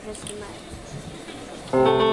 professional.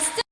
still